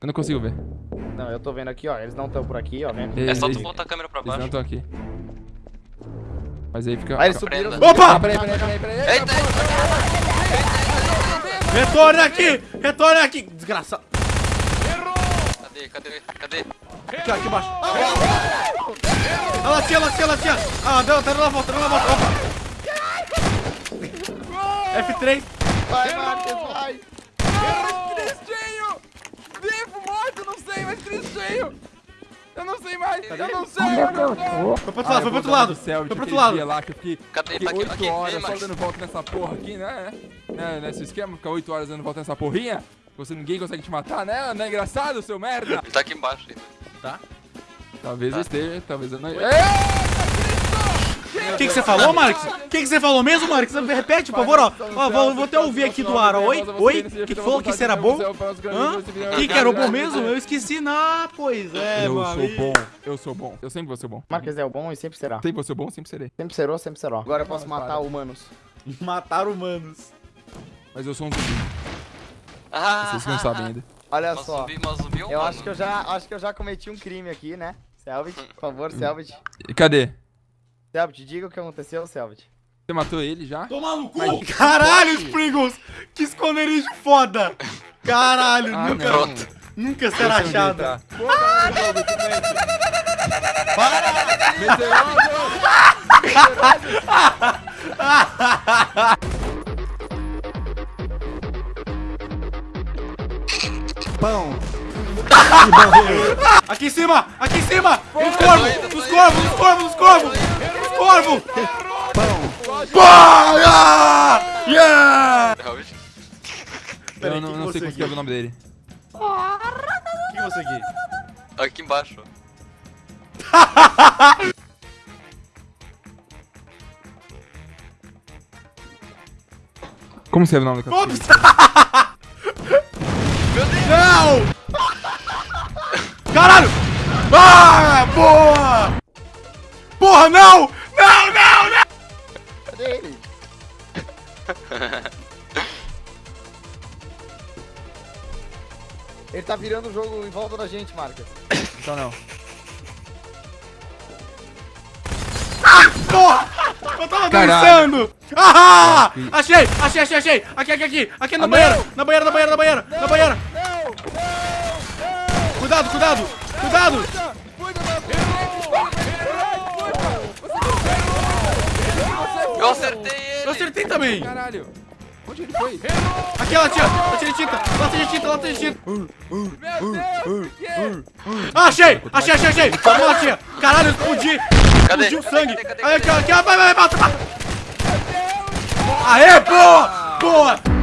Eu não consigo ver. Não, eu tô vendo aqui, ó. Eles não estão por aqui, ó. Eles, É só tu voltar a câmera pra eles não baixo. estão aqui. Mas aí fica... Ah, eles subiram. Prenda. Ah, Opa! peraí, peraí, peraí, peraí. Eita, Retorna aqui! Retorna aqui! Desgraçado. cadê, cadê, cadê? Aqui, ó, aqui embaixo. A latinha, a latinha, a latinha. Ah, deu, tá na volta, tá na volta. Opa. F3. Vai, Marques, vai. Tristinho! Vivo, morto, não sei, mas tristinho! Eu não sei mais, eu não sei, eu não sei! Foi pro outro lado, foi pro outro lado. Céu, Foi pro outro lado. Lá, que eu fiquei, Cadê? fiquei Tá aqui, 8 aqui, horas só dando volta nessa porra aqui, né? né? Nesse esquema, ficar 8 horas dando volta nessa porrinha. Você ninguém consegue te matar, né? Não é engraçado, seu merda? Ele tá aqui embaixo ainda. Tá. Talvez eu esteja, talvez eu não. Ei! O que que você falou, Marcos? O que que você falou mesmo, Marcos? Repete, por favor, ó. Ó, vou, vou até ouvir aqui do ar, ó. Oi? Oi? Que que foi? Que será bom? Hã? Que que era o bom mesmo? Eu esqueci. Ah, pois é, Eu mano. sou bom, eu sou bom. Eu sempre vou ser bom. Marques é o bom e sempre será. Sempre vou ser bom, sempre serei. Sempre serou, sempre será. Agora eu posso matar humanos. Matar humanos. Mas eu sou um zumbi. Ah, Vocês não sabem ainda. Olha só. Eu acho que eu já, acho que eu já cometi um crime aqui, né? Selvit, por favor, Selvit. E cadê? Selvit, diga o que aconteceu, Selvit. Você matou ele já? Toma no cu! Caralho, Spriggles! Que esconderijo foda! Caralho, Ah, nunca, não. Nunca será achado. tá. Pô, jogo. Mentiroso! Pão. Aqui em cima! Aqui em cima! Os corvos! Os corvos! Os corvos! Os corvos! Pão! Pão! Yeah! Eu não, não sei aqui? o nome dele. O que você aqui? Aqui embaixo. Como escreve o nome do Ops! capitão? Não! Caralho! Ah, boa! Porra, não, Ele tá virando o jogo em volta da gente, Marcos. Então não. Porra! Eu tava Caralho. dançando! Ah! Achei! Achei, achei, achei! Aqui, aqui, aqui! Aqui na Ah, banheira! não! Na banheira, na banheira, na banheira! Na banheira! Cuidado, cuidado! Cuidado! Eu acertei ele. Eu acertei também! Caralho. Onde ele foi? Aqui, latinha! Latinha de tinta! Latinha de tinta, de tinta! Ah, achei! Achei, achei, achei! Caralho, eu explodi! Cadê? Explodiu Cadê, sangue! Aí, aqui, ó, aqui, vai, vai, vai, mata, mata! Aê, boa! Boa!